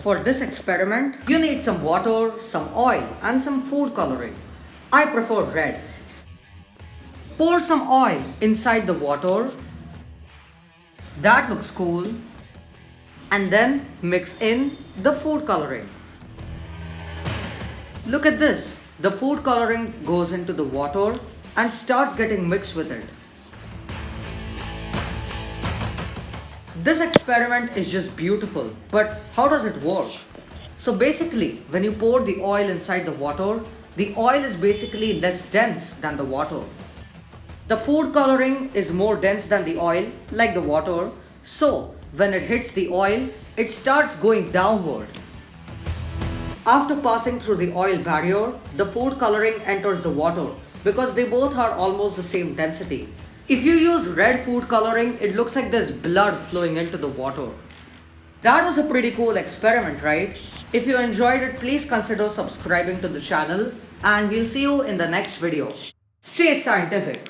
For this experiment, you need some water, some oil and some food coloring. I prefer red. Pour some oil inside the water. That looks cool. And then mix in the food coloring. Look at this. The food coloring goes into the water and starts getting mixed with it. This experiment is just beautiful, but how does it work? So basically, when you pour the oil inside the water, the oil is basically less dense than the water. The food coloring is more dense than the oil, like the water, so when it hits the oil, it starts going downward. After passing through the oil barrier, the food coloring enters the water because they both are almost the same density. If you use red food coloring, it looks like there's blood flowing into the water. That was a pretty cool experiment, right? If you enjoyed it, please consider subscribing to the channel and we'll see you in the next video. Stay scientific!